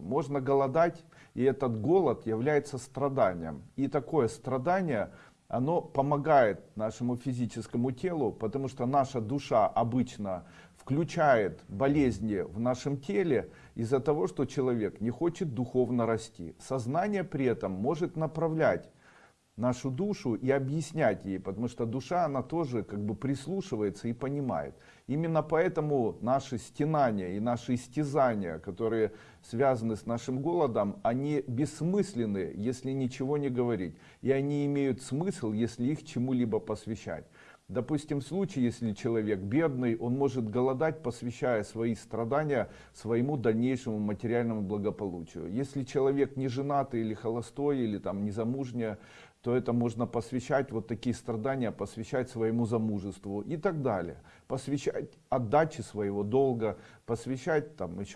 Можно голодать, и этот голод является страданием. И такое страдание, оно помогает нашему физическому телу, потому что наша душа обычно включает болезни в нашем теле из-за того, что человек не хочет духовно расти. Сознание при этом может направлять нашу душу и объяснять ей, потому что душа, она тоже как бы прислушивается и понимает. Именно поэтому наши стенания и наши истязания, которые связаны с нашим голодом, они бессмысленны, если ничего не говорить. И они имеют смысл, если их чему-либо посвящать. Допустим, в случае, если человек бедный, он может голодать, посвящая свои страдания своему дальнейшему материальному благополучию. Если человек не женатый или холостой, или там незамужняя, то это можно посвящать, вот такие страдания посвящать своему замужеству и так далее. Посвящать отдаче своего долга, посвящать там еще